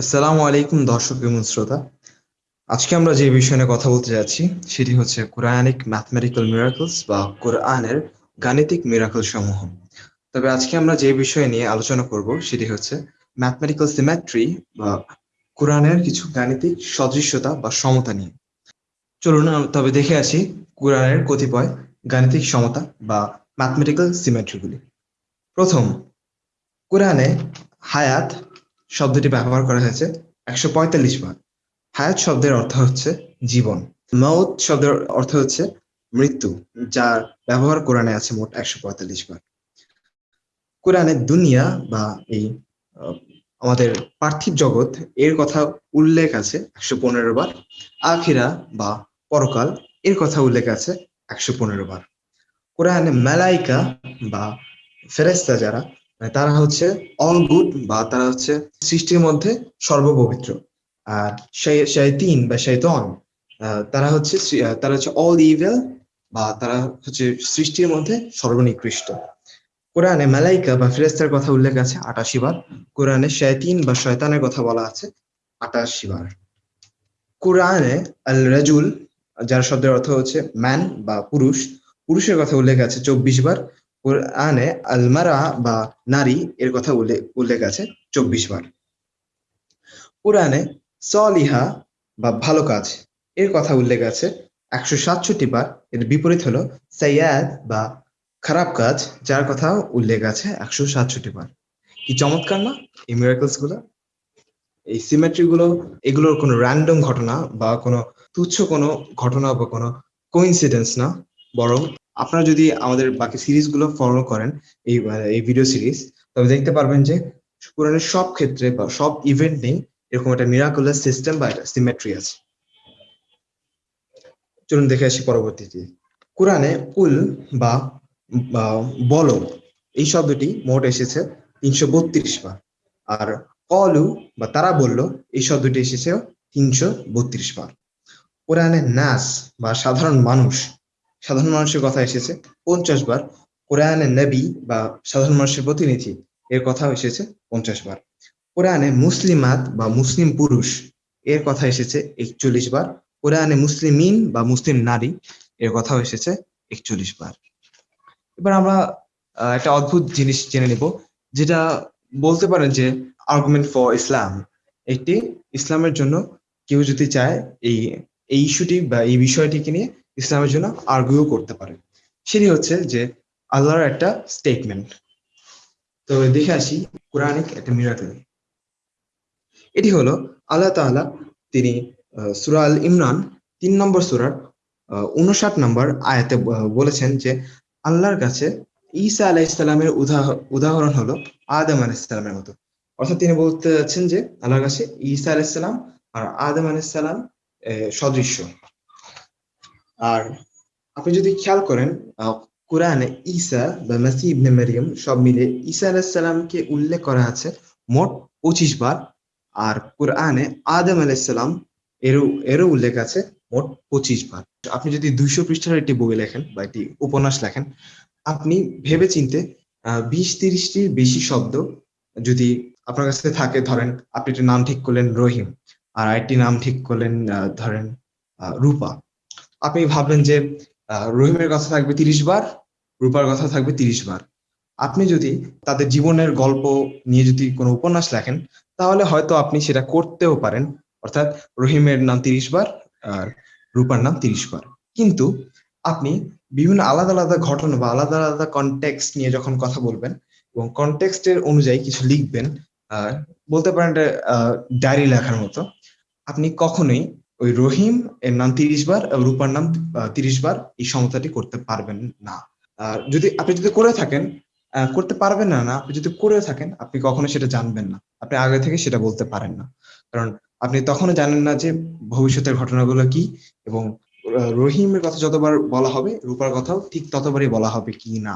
আসসালামু আলাইকুম দর্শক এবং শ্রোতা। আজকে আমরা যে বিষয় নিয়ে কথা বলতে যাচ্ছি, সেটি হচ্ছে কোরআনিক ম্যাথমেটিক্যাল মিরাকলস বা কোরআনের গাণিতিক মিরাকল সমূহ। তবে আজকে আমরা যে বিষয় নিয়ে আলোচনা করব, সেটি হচ্ছে ম্যাথমেটিক্যাল সিমেট্রি বা কোরআনের কিছু গাণিতিক সদৃশ্যতা বা সমতা নিয়ে। চলুন তবে দেখে আসি কোরআনের কতিপয় গাণিতিক সমতা বা ম্যাথমেটিক্যাল সিমেট্রিগুলি। প্রথম, কোরআনে হায়াত শব্দটি ব্যবহার করা হয়েছে একশো পঁয়তাল্লিশ বার। হায়াত শব্দের অর্থ হচ্ছে জীবন। মৌত শব্দের অর্থ হচ্ছে মৃত্যু, যার ব্যবহার কোরআনে আছে মোট একশো পঁয়তাল্লিশ বার। কোরআনে দুনিয়া বা এই আমাদের পার্থিব জগৎ, এর কথা উল্লেখ আছে একশো পনেরো বার। আখিরা বা পরকাল, এর কথা উল্লেখ আছে একশো পনেরো বার। কোরআনে মেলাইকা বা ফেরেস্তা যারা তারা হচ্ছে অল গুড বা তারা হচ্ছে সৃষ্টির মধ্যে সর্বপবিত্র। আর শয়তিন বা শৈতন তারা হচ্ছে তারা হচ্ছে অল ইভেল বা তারা হচ্ছে সৃষ্টির মধ্যে সর্বনিকৃষ্ট। কোরআনে মালাইকা বা ফেরেস্তার কথা উল্লেখ আছে আটাশি বার। কোরআনে শয়তিন বা শয়তানের কথা বলা আছে আটাশি বার। কোরআনে আল রাজুল যার শব্দের অর্থ হচ্ছে ম্যান বা পুরুষ, পুরুষের কথা উল্লেখ আছে চব্বিশ বার। কোরআনে আলমারা বা নারী এর কথা উল্লেখ উল্লেখ আছে চব্বিশ বার। কোরআনে সলিহা বা ভালো কাজ এর কথা উল্লেখ আছে একশো সাতষট্টি বার। এর বিপরীত হলো সাইয়াদ বা খারাপ কাজ, যার কথা উল্লেখ আছে একশো সাতষট্টি বার। কি চমৎকার না এই মিরাকলসগুলো? এই সিমেট্রি গুলো, এগুলোর কোনো র্যান্ডম ঘটনা বা কোনো তুচ্ছ কোনো ঘটনা বা কোনো কোইন্সিডেন্স না, বরং আপনারা যদি আমাদের বাকি সিরিজগুলো ফলো করেন, এই এই ভিডিও সিরিজ তবে দেখতে পারবেন যে কোরআনের সব ক্ষেত্রে বা সব ইভেন্ট নেই এরকম একটা মিরাকুলার সিস্টেম বা একটা সিমেট্রি আছে। চলুন দেখে আসি পরবর্তীতে। কোরআনে কুল বা বলো, এই শব্দটি মোট এসেছে তিনশো বত্রিশ বার। আর কলু বা তারা বলল, এই শব্দটি এসেছে তিনশো বত্রিশ বার। কোরআনে নাস বা সাধারণ মানুষ সাধারণ মানুষের কথা এসেছে। পঞ্চাশ বার কোরআনে নবী বা সাধারণ মানুষের প্রতিনিধি এর কথা এসেছে পঞ্চাশ বার। কোরআনে মুসলিমাত বা মুসলিম পুরুষ এর কথা এসেছে একচল্লিশ বার। কোরআনে মুসলিমিন বা মুসলিম নারী এর কথাও এসেছে একচল্লিশ বার। এবার আমরা একটা অদ্ভুত জিনিস জেনে নিব, যেটা বলতে পারেন যে আর্গুমেন্ট ফর ইসলাম একটি ইসলামের জন্য কেউ যদি চায় এই এই ইস্যুটি বা এই বিষয়টিকে নিয়ে ইসলামের জন্য আর্গুও করতে পারে। সেটি হচ্ছে যে আল্লাহর একটা স্টেটমেন্ট তো দেখে আসি কোরআনিক একটা মিরাকল এটি হলো আল্লাহ তাআলা তিনি সুরা আল ইমরান তিন নম্বর সুরার উনষাট নম্বর আয়াতে বলেছেন যে আল্লাহর কাছে ঈসা আলাইহিসসালামের উদাহ- উদাহরণ হলো আদম আলাইহিসসালামের মতো। অর্থাৎ তিনি বলতে চাচ্ছেন যে আল্লাহর কাছে ঈসা আলাইহিসসালাম আর আদম আহ, সদৃশ্য। আর আপনি যদি খেয়াল করেন কোরআনে ঈসা বা মাসি ইবনে মারিয়াম সব মিলে ঈসা আলাইহিসসালামকে উল্লেখ করা আছে মোট পঁচিশ বার। আর কোরআনে আদম আলাইহিসসালাম এরও এরও উল্লেখ আছে মোট পঁচিশ বার। আপনি যদি দুইশো পৃষ্ঠার একটি বই লেখেন বা একটি উপন্যাস লেখেন, আপনি ভেবে চিনতে বিশ তিরিশটির বেশি শব্দ যদি আপনার কাছে থাকে, ধরেন আপনি একটা নাম ঠিক করলেন রহিম, আর আরেকটি নাম ঠিক করলেন ধরেন রূপা। আপনি ভাবলেন যে রহিমের কথা থাকবে তিরিশ বার, রূপার কথা থাকবে তিরিশ বার। আপনি যদি তাদের জীবনের গল্প নিয়ে যদি কোনো উপন্যাস লেখেন, তাহলে হয়তো আপনি সেটা করতেও পারেন। অর্থাৎ রহিমের নাম তিরিশ বার আর রূপার নাম তিরিশ বার। কিন্তু আপনি বিভিন্ন আলাদা আলাদা ঘটনা বা আলাদা আলাদা কনটেক্সট নিয়ে যখন কথা বলবেন এবং কনটেক্সটের অনুযায়ী কিছু লিখবেন বলতে পারেন ডায়েরি লেখার মতো, আপনি কখনোই ওই রহিম, এর নাম তিরিশ বার রূপার নাম তিরিশ বার এই সমতাটি করতে পারবেন না। আর যদি আপনি যদি করে থাকেন করতে পারবেন না না, আপনি যদি করে থাকেন, আপনি কখনো সেটা জানবেন না। আপনি আগে থেকে সেটা বলতে পারেন না। কারণ আপনি তখনও জানেন না যে ভবিষ্যতের ঘটনাগুলো কি এবং রহিমের কথা যতবার বলা হবে, রূপার কথাও ঠিক ততবারই বলা হবে কি না।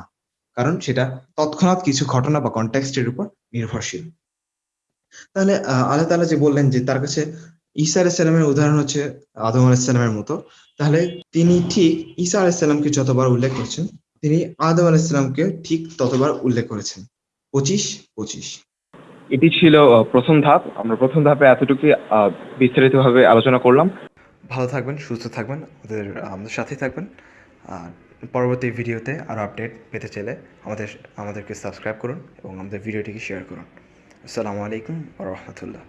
কারণ সেটা তৎক্ষণাৎ কিছু ঘটনা বা কন্টেক্সটের উপর নির্ভরশীল। তাহলে আল্লাহ তাআলা যে বললেন যে তার কাছে ঈসা আলাইসাল্লামের উদাহরণ হচ্ছে আদম আলাইসাল্লামের মতো। তাহলে তিনি ঠিক ঈসা আলাইসাল্লামকে যতবার উল্লেখ করেছেন তিনি আদম আলাইসাল্লামকে ঠিক ততবার উল্লেখ করেছেন। পঁচিশ পঁচিশ। এটি ছিল প্রথম ধাপ। আমরা প্রথম ধাপে এতটুকু বিস্তারিতভাবে আলোচনা করলাম। ভালো থাকবেন সুস্থ থাকবেন আমাদের আমাদের সাথেই থাকবেন। আর পরবর্তী ভিডিওতে আরও আপডেট পেতে চাইলে আমাদের আমাদেরকে সাবস্ক্রাইব করুন এবং আমাদের ভিডিওটিকে শেয়ার করুন। আসসালামু আলাইকুম রহমতুল্লাহ।